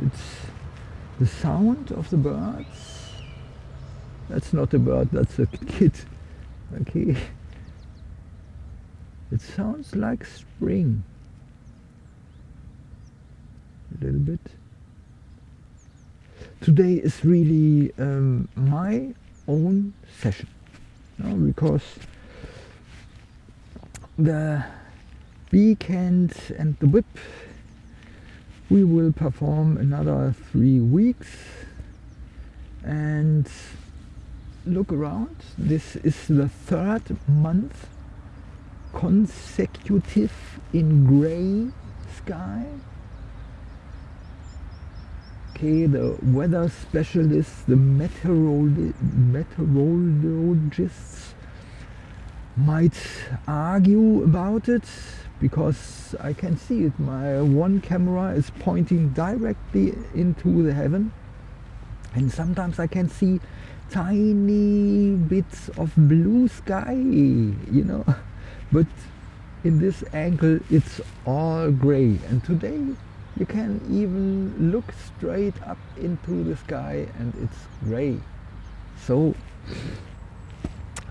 It's the sound of the birds. That's not a bird, that's a kid. Okay. It sounds like spring. A little bit. Today is really um, my own session. No, because the weekend and the whip we will perform another three weeks. And look around. This is the third month consecutive in gray sky. Okay the weather specialists the meteorolo meteorologists might argue about it because I can see it. My one camera is pointing directly into the heaven. And sometimes I can see tiny bits of blue sky, you know, but in this angle it's all gray. And today you can even look straight up into the sky and it's gray. So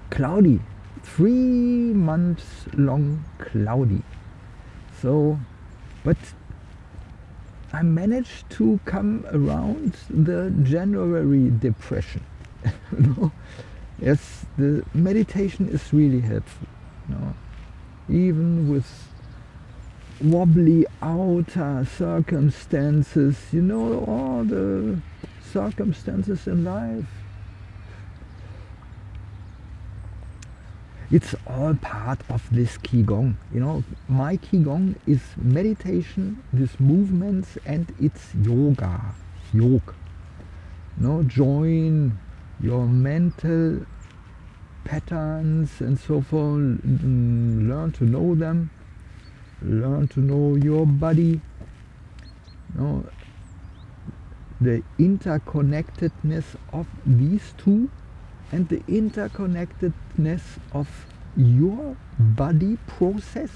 cloudy. Three months long cloudy so but I managed to come around the January depression know? yes the meditation is really helpful know? even with wobbly outer circumstances you know all the circumstances in life it's all part of this Qigong. You know, my Qigong is meditation, these movements, and it's yoga, yoga. Know, join your mental patterns and so forth, mm, learn to know them, learn to know your body, know, the interconnectedness of these two and the interconnectedness of your body process,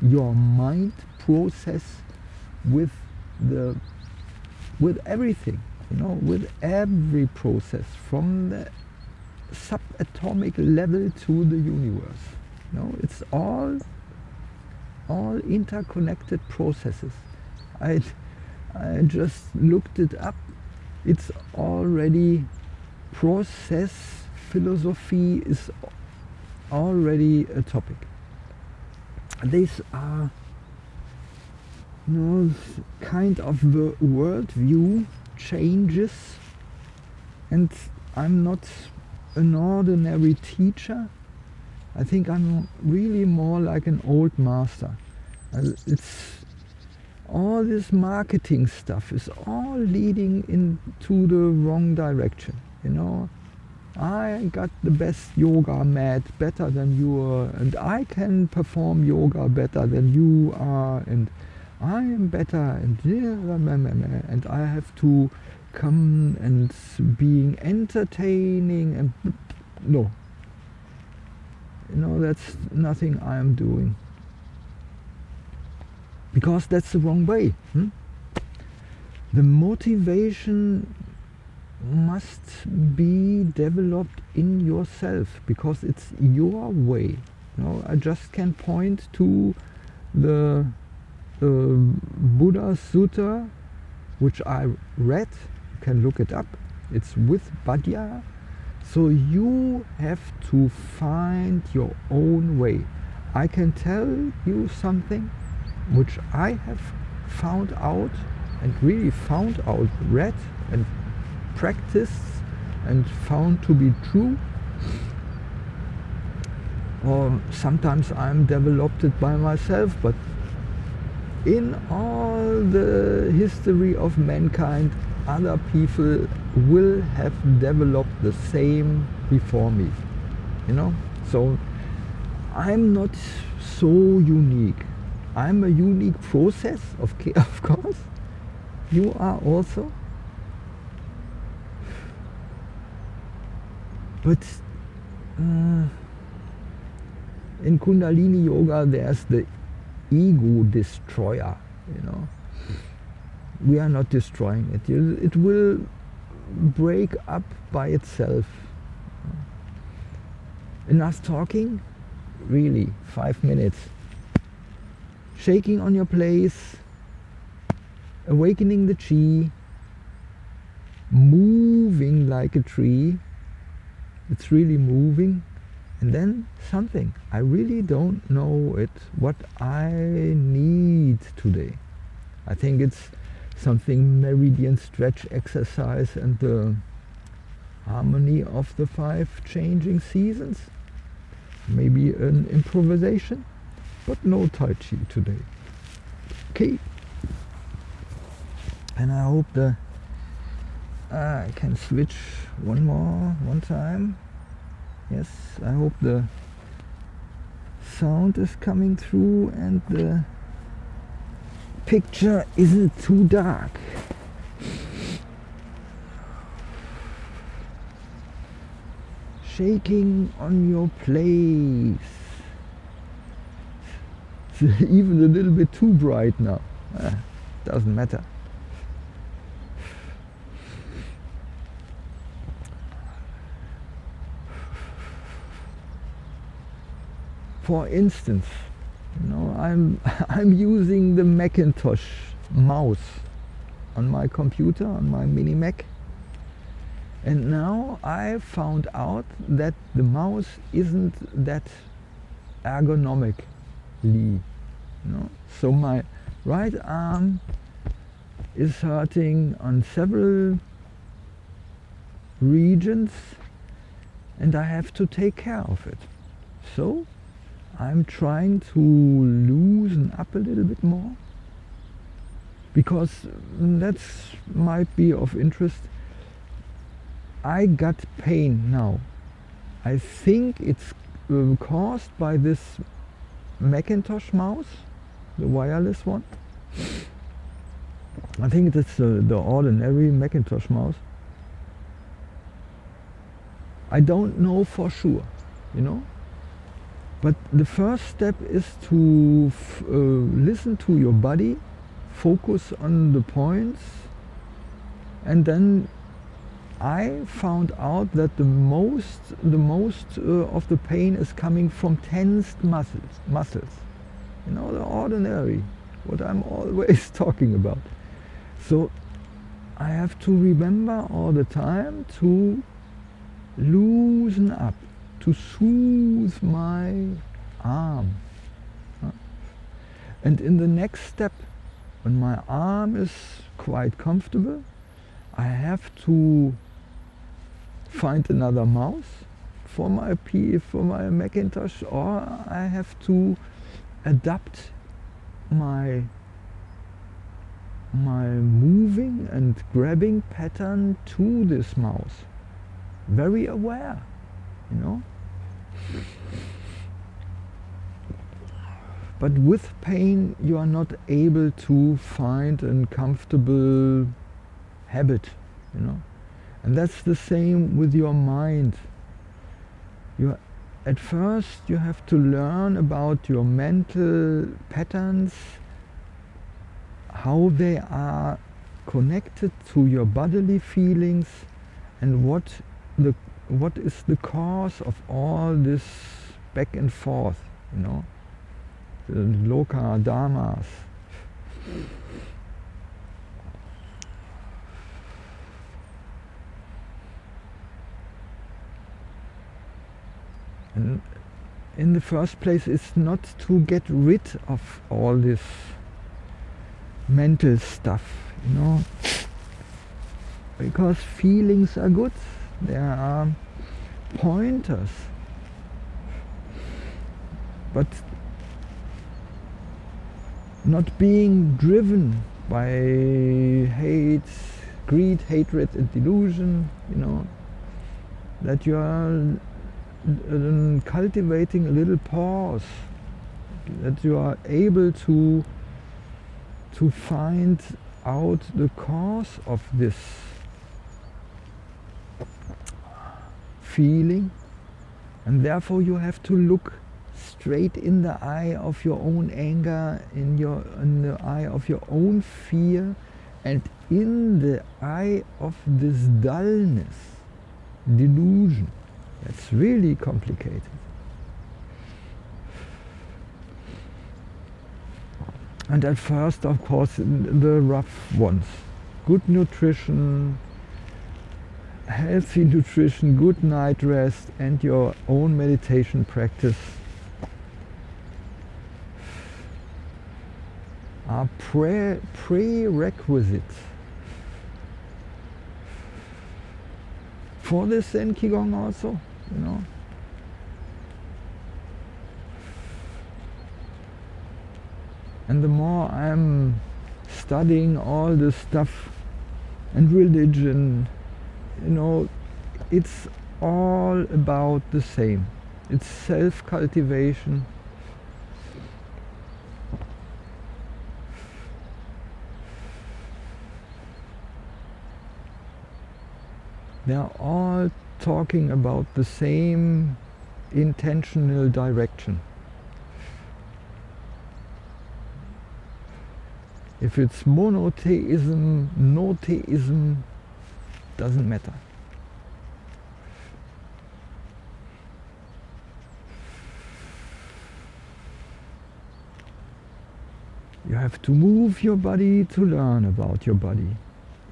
your mind process with the with everything, you know, with every process from the subatomic level to the universe. You know, it's all all interconnected processes. I I just looked it up. It's already process philosophy is already a topic. These are you know, kind of the worldview changes and I'm not an ordinary teacher. I think I'm really more like an old master. Uh, it's all this marketing stuff is all leading into the wrong direction you know? I got the best yoga mat better than you are and I can perform yoga better than you are and I am better and and I have to come and being entertaining and no. You know that's nothing I am doing. Because that's the wrong way hmm? the motivation must be developed in yourself because it's your way. You know, I just can point to the uh, Buddha Sutta, which I read. You can look it up. It's with Bhadia. So you have to find your own way. I can tell you something which I have found out and really found out, read and practiced and found to be true. Or sometimes I'm developed it by myself but in all the history of mankind other people will have developed the same before me you know? So I'm not so unique. I'm a unique process of, of course. You are also But uh, in Kundalini Yoga, there's the ego destroyer, you know. we are not destroying it. It will break up by itself. Enough talking? Really, five minutes. Shaking on your place, awakening the chi, moving like a tree. It's really moving. And then something. I really don't know it, what I need today. I think it's something meridian stretch exercise and the harmony of the five changing seasons. Maybe an improvisation, but no Tai Chi today. Okay. And I hope the uh, I can switch one more, one time. Yes, I hope the sound is coming through and the picture isn't too dark. Shaking on your place. It's even a little bit too bright now. Uh, doesn't matter. For instance, you know, I'm, I'm using the Macintosh mouse on my computer, on my mini Mac. And now I found out that the mouse isn't that ergonomically, you know. So my right arm is hurting on several regions and I have to take care of it. So I'm trying to loosen up a little bit more because that might be of interest. I got pain now. I think it's uh, caused by this Macintosh mouse, the wireless one. I think it's uh, the ordinary Macintosh mouse. I don't know for sure, you know. But the first step is to uh, listen to your body, focus on the points, and then I found out that the most, the most uh, of the pain is coming from tensed muscles, muscles. You know, the ordinary, what I'm always talking about. So I have to remember all the time to loosen up to soothe my arm. And in the next step, when my arm is quite comfortable, I have to find another mouse for my P for my Macintosh or I have to adapt my my moving and grabbing pattern to this mouse. Very aware, you know. But with pain you are not able to find a comfortable habit, you know. And that's the same with your mind. You, at first you have to learn about your mental patterns, how they are connected to your bodily feelings and what the what is the cause of all this back and forth, you know, the loka dharmas. And in the first place, it's not to get rid of all this mental stuff, you know, because feelings are good there are pointers. But not being driven by hate, greed, hatred and delusion, you know, that you are cultivating a little pause, that you are able to to find out the cause of this feeling and therefore you have to look straight in the eye of your own anger, in, your, in the eye of your own fear And in the eye of this dullness, delusion, that's really complicated. And at first, of course, the rough ones. Good nutrition, healthy nutrition, good night rest, and your own meditation practice are pre prerequisites for this Zen Qigong also, you know. And the more I'm studying all this stuff and religion, you know, it's all about the same. It's self-cultivation. They're all talking about the same intentional direction. If it's monotheism, no theism, doesn't matter. You have to move your body to learn about your body.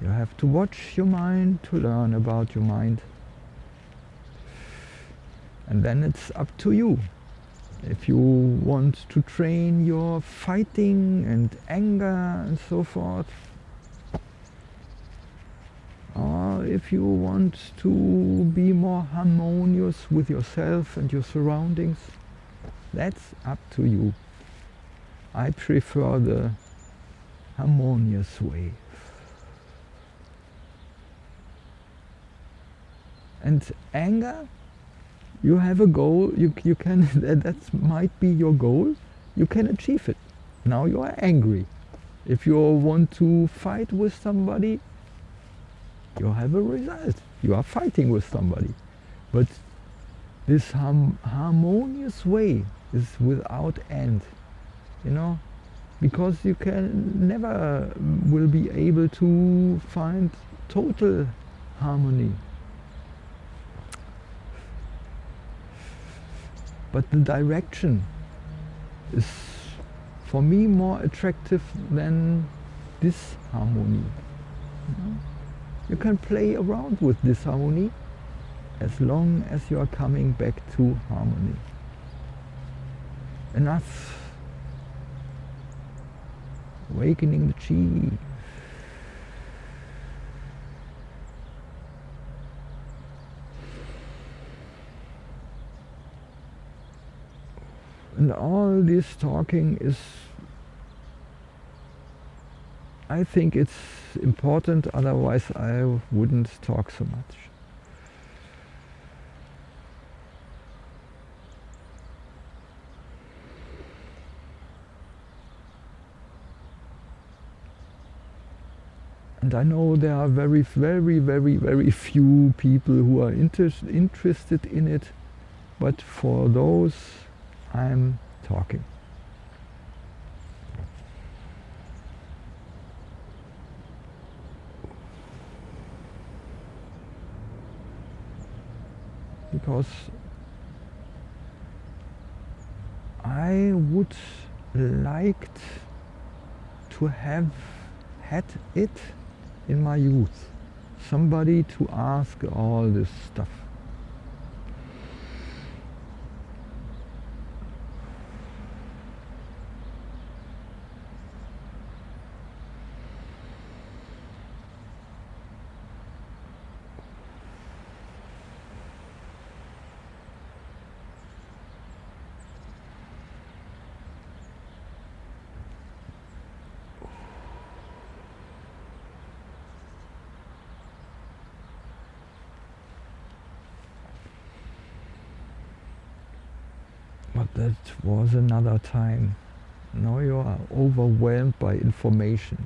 You have to watch your mind to learn about your mind. And then it's up to you. If you want to train your fighting and anger and so forth, or if you want to be more harmonious with yourself and your surroundings, that's up to you. I prefer the harmonious way. And anger, you have a goal, you, you can, that, that might be your goal, you can achieve it. Now you are angry. If you want to fight with somebody, you have a result. You are fighting with somebody. But this harmonious way is without end, you know, because you can never mm, will be able to find total harmony. but the direction is for me more attractive than disharmony. You, know? You can play around with disharmony as long as you are coming back to harmony. Enough awakening the chi And all this talking is, I think it's important, otherwise I wouldn't talk so much. And I know there are very, very, very, very few people who are inter interested in it, but for those I'm talking. Because I would liked to have had it in my youth. Somebody to ask all this stuff. But that was another time. Now you are overwhelmed by information.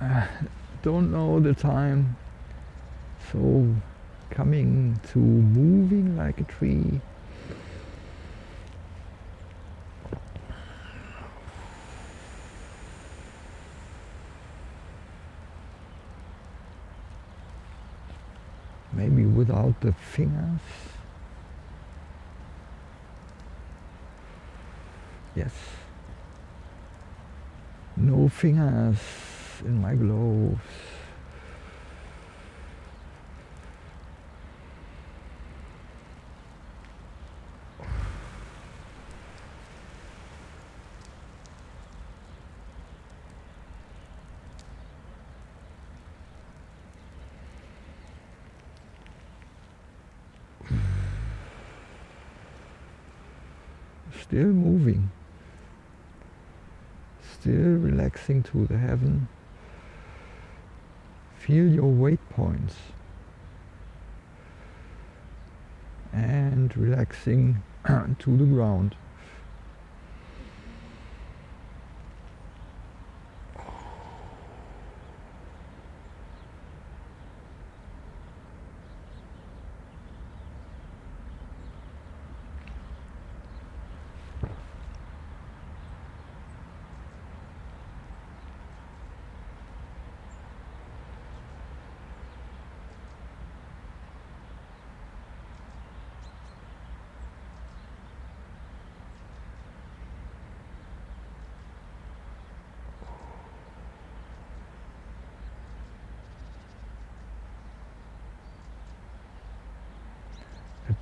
Uh, don't know the time. So coming to moving like a tree. Maybe without the fingers. Yes. No fingers in my gloves still moving. Still relaxing to the heaven feel your weight points. And relaxing to the ground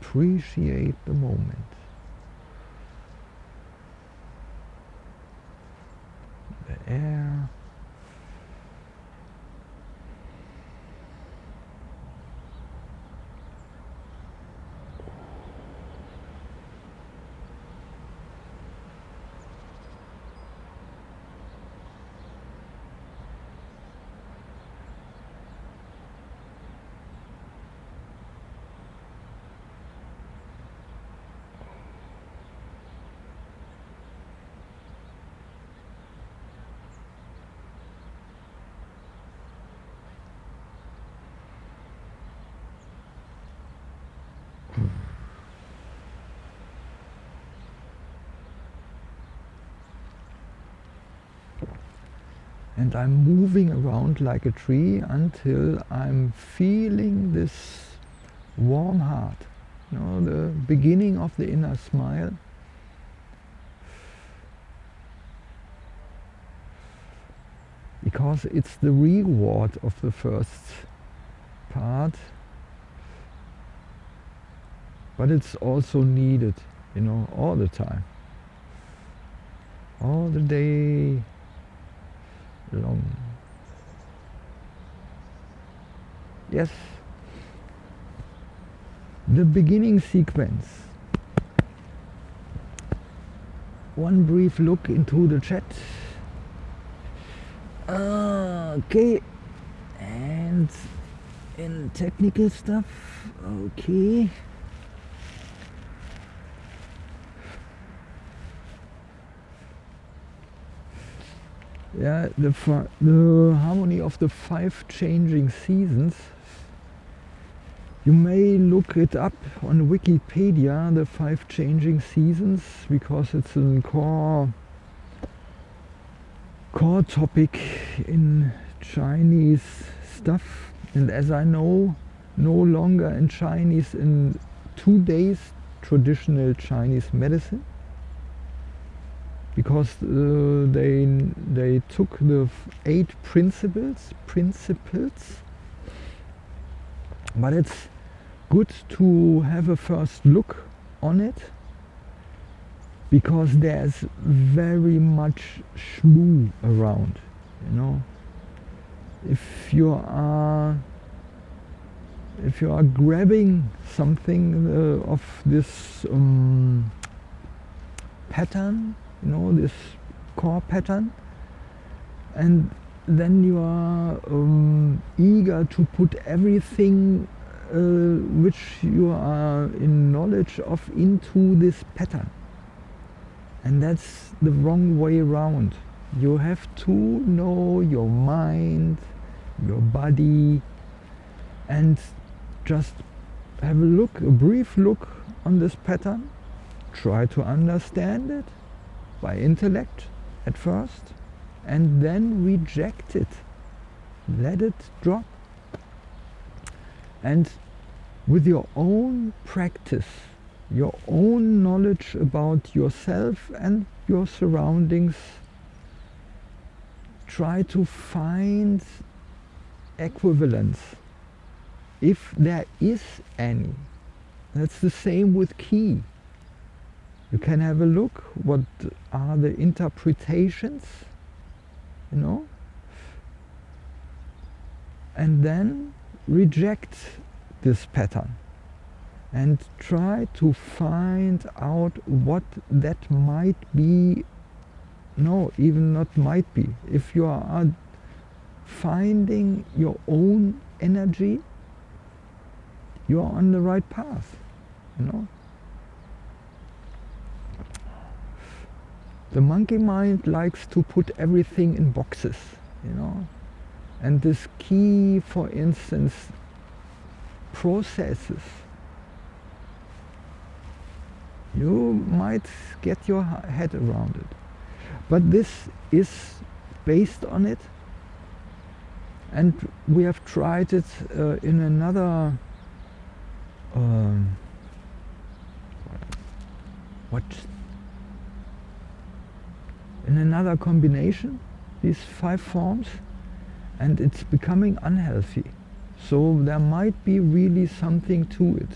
appreciate the moment. The air. And I'm moving around like a tree until I'm feeling this warm heart. You know the beginning of the inner smile. Because it's the reward of the first part. But it's also needed you know all the time. All the day long. Yes. The beginning sequence. One brief look into the chat. Ah, okay. And in technical stuff okay yeah the the harmony of the five changing seasons. You may look it up on Wikipedia the five changing seasons because it's a core core topic in Chinese stuff. And as I know no longer in Chinese in two days traditional Chinese medicine because uh, they they took the eight principles principles. But it's good to have a first look on it. Because there's very much shmoo around you know. If you are if you are grabbing something uh, of this um, pattern you know this core pattern. And then you are um, eager to put everything uh, which you are in knowledge of into this pattern. And that's the wrong way around. You have to know your mind, your body, and just have a look, a brief look on this pattern. Try to understand it by intellect at first, and then reject it. Let it drop. And with your own practice, your own knowledge about yourself and your surroundings, try to find equivalence, if there is any. That's the same with ki. You can have a look, what are the interpretations, you know, and then reject this pattern and try to find out what that might be. No even not might be. If you are finding your own energy you are on the right path you know the monkey mind likes to put everything in boxes you know? And this key, for instance processes. You might get your head around it. But this is based on it. And we have tried it uh, in another um, what in another combination these five forms and it's becoming unhealthy. So there might be really something to it.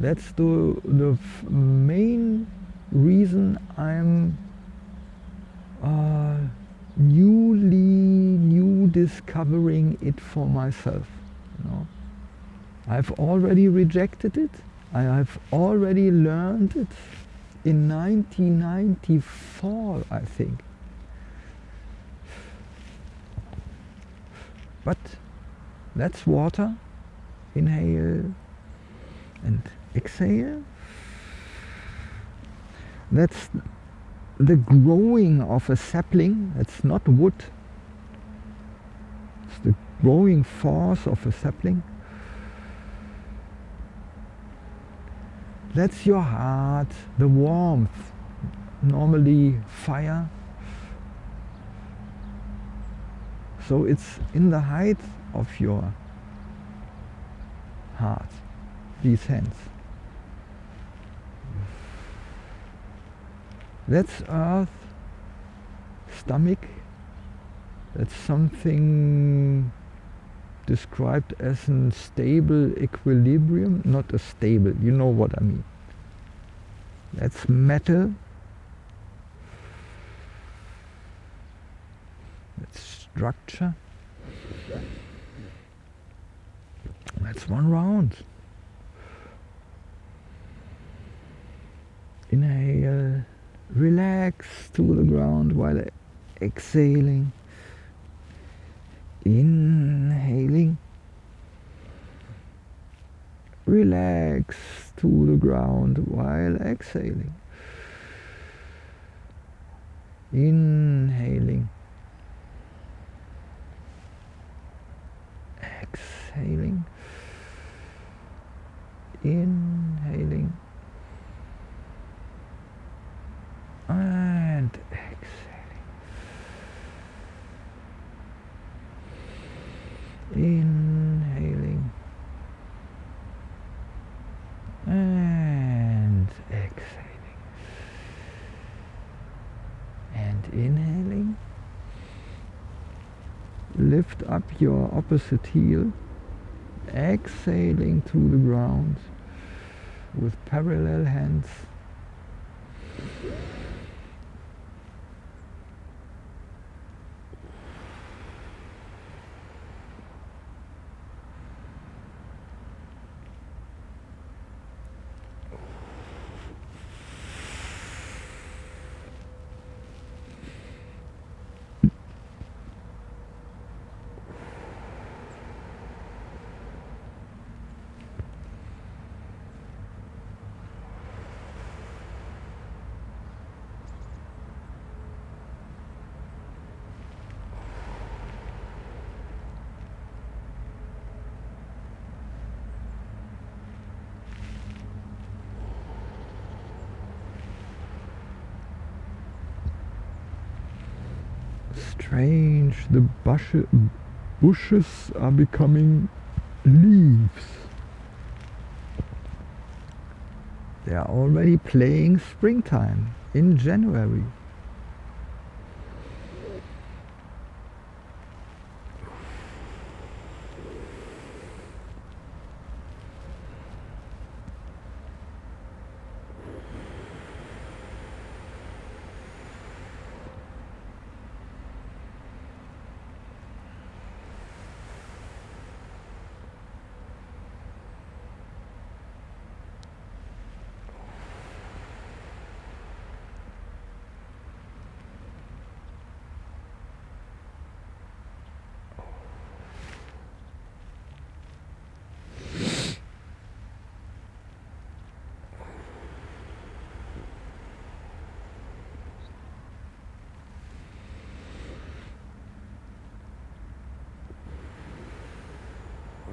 That's the the main reason I'm uh, newly new discovering it for myself you know. I've already rejected it. I have already learned it in 1994 I think. But that's water inhale and exhale. That's the growing of a sapling that's not wood. It's the growing force of a sapling that's your heart the warmth. Normally fire. So it's in the height of your heart these hands. That's earth, stomach, that's something described as a stable equilibrium, not a stable, you know what I mean. That's metal, that's structure, that's one round. Inhale relax to the ground while exhaling inhaling. Relax to the ground while exhaling. Inhaling. Exhaling. Inhaling and exhaling. Inhaling and exhaling. And inhaling. Lift up your opposite heel. Exhaling to the ground with parallel hands strange. The bush bushes are becoming leaves. They are already playing springtime in January.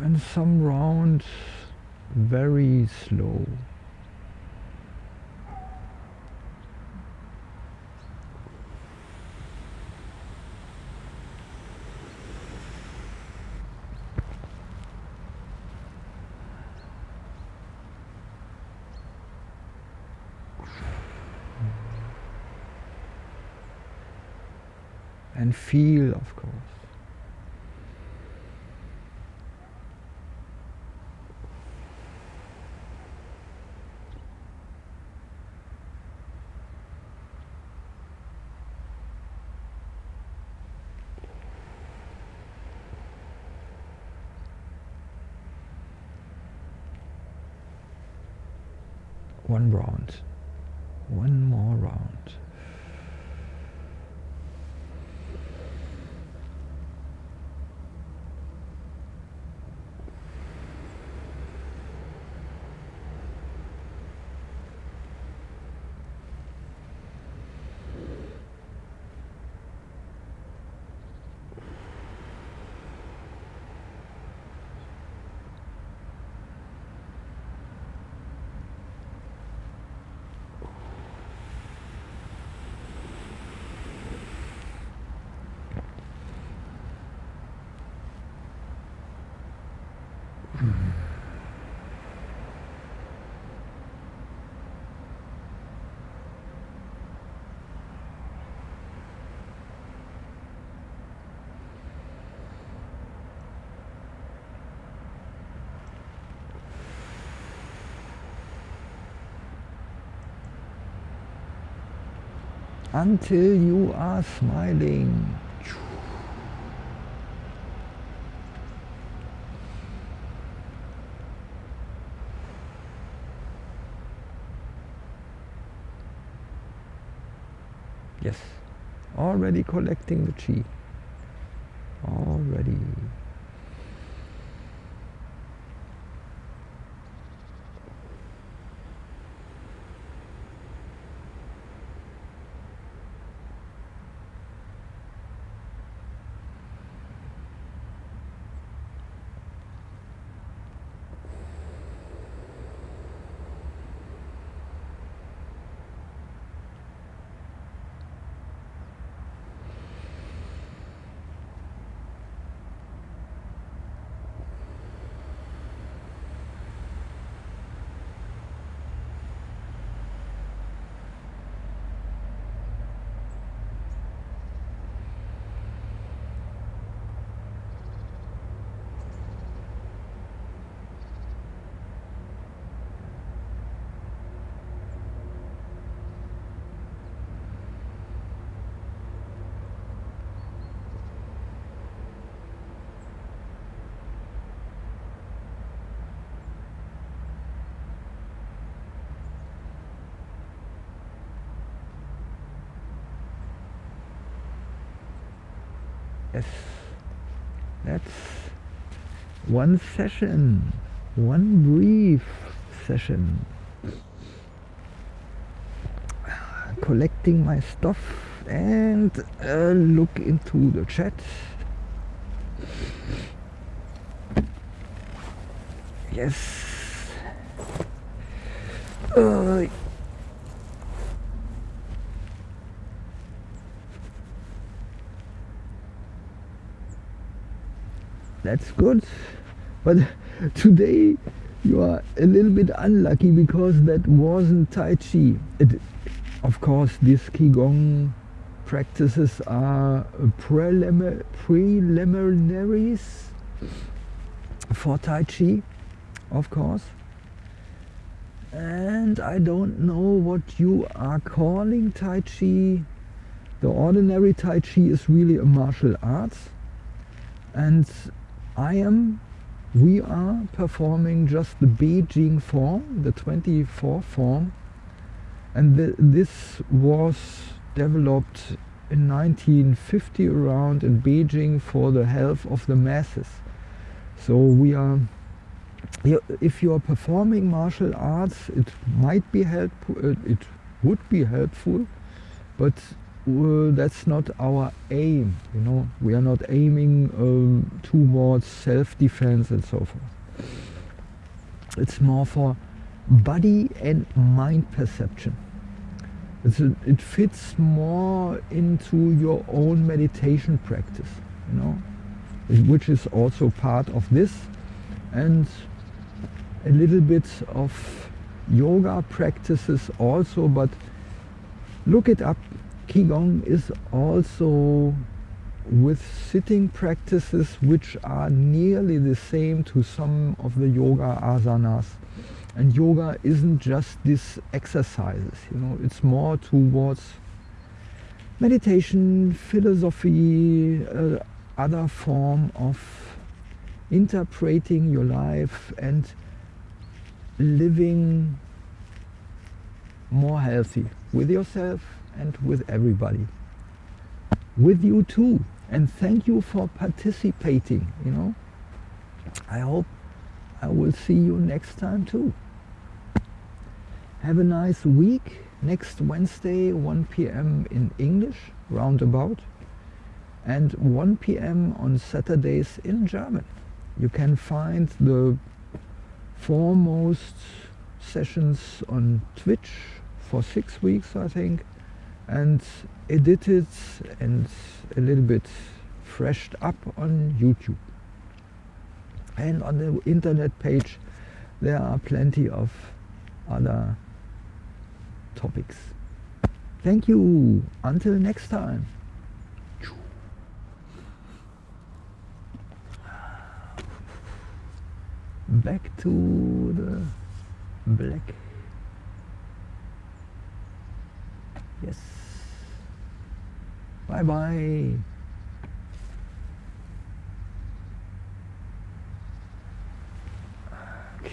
And some rounds very slow. and feel of course one round. One more round until you are smiling. Yes, already collecting the chi. Already. Yes, that's one session, one brief session. Collecting my stuff and uh, look into the chat. Yes. Uh, that's good. But today you are a little bit unlucky because that wasn't Tai Chi. It, of course, these Qigong practices are preliminaries for Tai Chi, of course. And I don't know what you are calling Tai Chi. The ordinary Tai Chi is really a martial arts. And I am, we are performing just the Beijing form, the 24 form. And th this was developed in 1950 around in Beijing for the health of the masses. So we are, if you are performing martial arts, it might be helpful, it would be helpful, but that's not our aim, you know. We are not aiming um, towards self-defense and so forth. It's more for body and mind perception. A, it fits more into your own meditation practice, you know, which is also part of this, and a little bit of yoga practices also, but look it up. Qigong is also with sitting practices which are nearly the same to some of the yoga asanas. And yoga isn't just these exercises, you know, it's more towards meditation, philosophy, uh, other form of interpreting your life and living more healthy with yourself and with everybody. With you too. And thank you for participating, you know. I hope I will see you next time too. Have a nice week. Next Wednesday, 1 p.m. in English, roundabout, and 1 p.m. on Saturdays in German. You can find the foremost sessions on Twitch for six weeks, I think, and edited and a little bit freshed up on YouTube and on the internet page there are plenty of other topics. Thank you. Until next time. Back to the black. Yes. Bye bye.